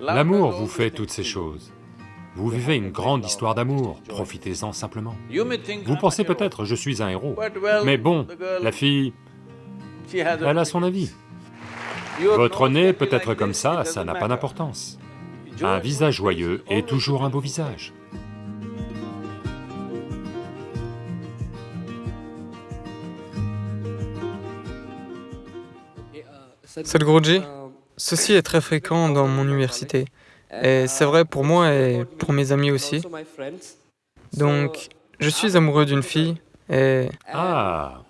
L'amour vous fait toutes ces choses. Vous vivez une grande histoire d'amour, profitez-en simplement. Vous pensez peut-être, je suis un héros, mais bon, la fille, elle a son avis. Votre nez peut être comme ça, ça n'a pas d'importance. Un visage joyeux est toujours un beau visage. Sadhguruji, ceci est très fréquent dans mon université. Et c'est vrai pour moi et pour mes amis aussi. Donc, je suis amoureux d'une fille et... Ah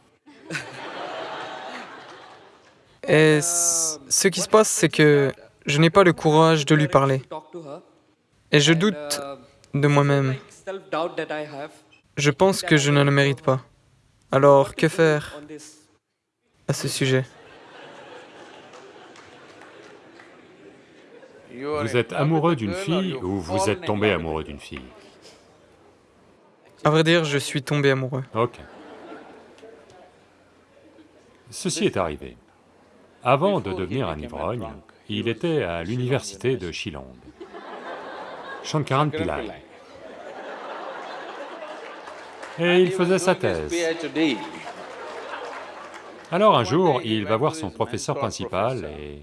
Et ce qui se passe, c'est que je n'ai pas le courage de lui parler. Et je doute de moi-même. Je pense que je ne le mérite pas. Alors, que faire à ce sujet? Vous êtes amoureux d'une fille ou vous êtes tombé amoureux d'une fille? À vrai dire, je suis tombé amoureux. Ok. Ceci est arrivé. Avant de devenir un ivrogne, il était à l'université de Shillong, Shankaran Pillai. Et il faisait sa thèse. Alors un jour, il va voir son professeur principal et,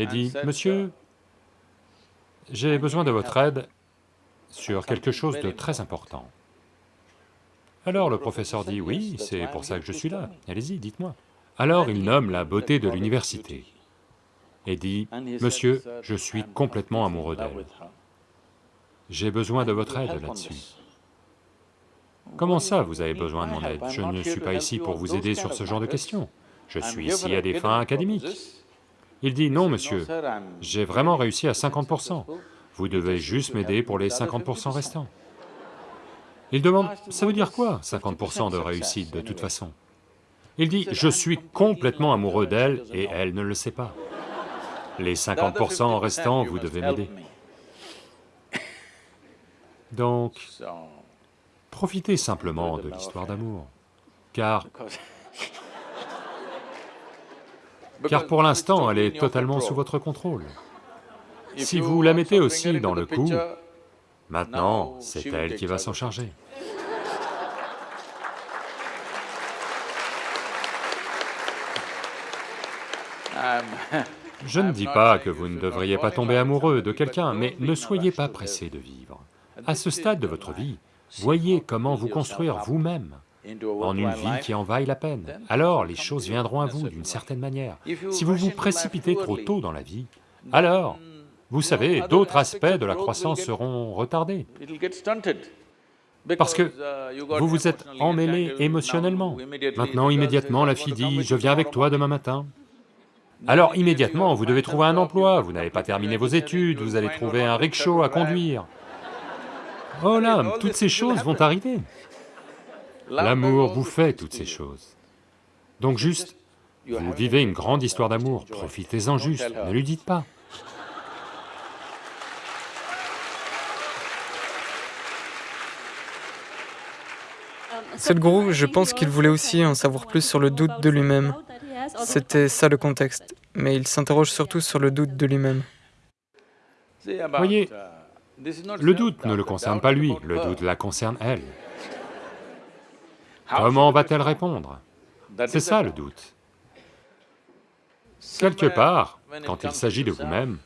et dit, « Monsieur, j'ai besoin de votre aide sur quelque chose de très important. » Alors le professeur dit, « Oui, c'est pour ça que je suis là, allez-y, dites-moi. » Alors il nomme la beauté de l'université et dit, « Monsieur, je suis complètement amoureux d'elle. J'ai besoin de votre aide là-dessus. » Comment ça, vous avez besoin de mon aide? Je ne suis pas ici pour vous aider sur ce genre de questions. Je suis ici à des fins académiques. Il dit, non monsieur, j'ai vraiment réussi à 50%. Vous devez juste m'aider pour les 50% restants. Il demande, ça veut dire quoi, 50% de réussite de toute façon? Il dit, je suis complètement amoureux d'elle et elle ne le sait pas. Les 50% restants, vous devez m'aider. Donc, profitez simplement de l'histoire d'amour, car... Car pour l'instant, elle est totalement sous votre contrôle. Si vous la mettez aussi dans le coup, maintenant, c'est elle qui va s'en charger. Je ne dis pas que vous ne devriez pas tomber amoureux de quelqu'un, mais ne soyez pas pressé de vivre. À ce stade de votre vie, voyez comment vous construire vous-même en une vie qui en vaille la peine. Alors les choses viendront à vous d'une certaine manière. Si vous vous précipitez trop tôt dans la vie, alors, vous savez, d'autres aspects de la croissance seront retardés. Parce que vous vous êtes emmêlé émotionnellement. Maintenant, immédiatement, la fille dit, « je viens avec toi demain matin ». Alors immédiatement, vous devez trouver un emploi, vous n'avez pas terminé vos études, vous allez trouver un rickshaw à conduire. Oh là, toutes ces choses vont arriver. L'amour vous fait toutes ces choses. Donc juste, vous vivez une grande histoire d'amour, profitez-en juste, ne lui dites pas. Sadhguru, je pense qu'il voulait aussi en savoir plus sur le doute de lui-même. C'était ça le contexte, mais il s'interroge surtout sur le doute de lui-même. Voyez, le doute ne le concerne pas lui, le doute la concerne elle. Comment va-t-elle répondre? C'est ça le doute. Quelque part, quand il s'agit de vous-même,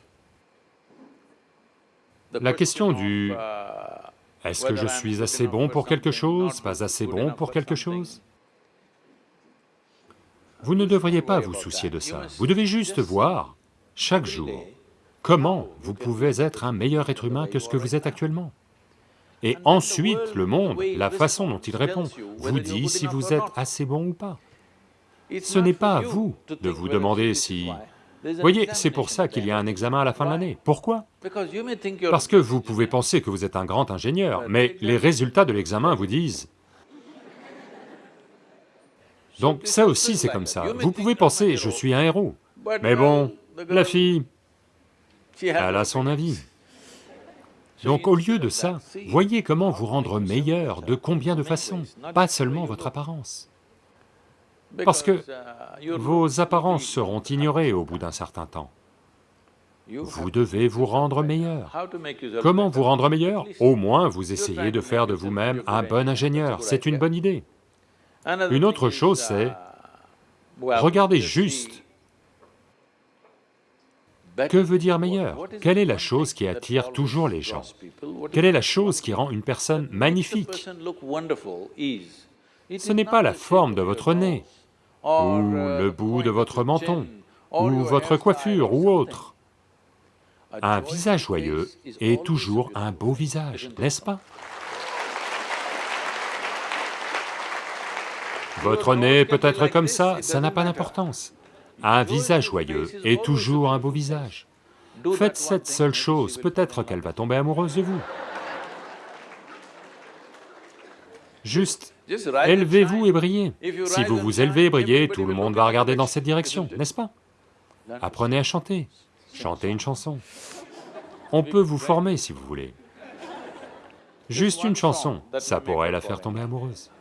la question du « est-ce que je suis assez bon pour quelque chose, pas assez bon pour quelque chose ?» Vous ne devriez pas vous soucier de ça, vous devez juste voir, chaque jour, comment vous pouvez être un meilleur être humain que ce que vous êtes actuellement. Et ensuite, le monde, la façon dont il répond, vous dit si vous êtes assez bon ou pas. Ce n'est pas à vous de vous demander si... Voyez, c'est pour ça qu'il y a un examen à la fin de l'année. Pourquoi? Parce que vous pouvez penser que vous êtes un grand ingénieur, mais les résultats de l'examen vous disent. Donc ça aussi c'est comme ça. Vous pouvez penser, je suis un héros, mais bon, la fille, elle a son avis. Donc au lieu de ça, voyez comment vous rendre meilleur, de combien de façons, pas seulement votre apparence. Parce que vos apparences seront ignorées au bout d'un certain temps. Vous devez vous rendre meilleur. Comment vous rendre meilleur? Au moins vous essayez de faire de vous-même un bon ingénieur, c'est une bonne idée. Une autre chose c'est, regardez juste, que veut dire meilleur? Quelle est la chose qui attire toujours les gens? Quelle est la chose qui rend une personne magnifique? Ce n'est pas la forme de votre nez, ou le bout de votre menton, ou votre coiffure, ou autre. Un visage joyeux est toujours un beau visage, n'est-ce pas? Votre nez peut être comme ça, ça n'a pas d'importance. Un visage joyeux est toujours un beau visage. Faites cette seule chose, peut-être qu'elle va tomber amoureuse de vous. Juste, élevez-vous et brillez. Si vous vous élevez et brillez, tout le monde va regarder dans cette direction, n'est-ce pas? Apprenez à chanter, chantez une chanson. On peut vous former si vous voulez. Juste une chanson, ça pourrait la faire tomber amoureuse.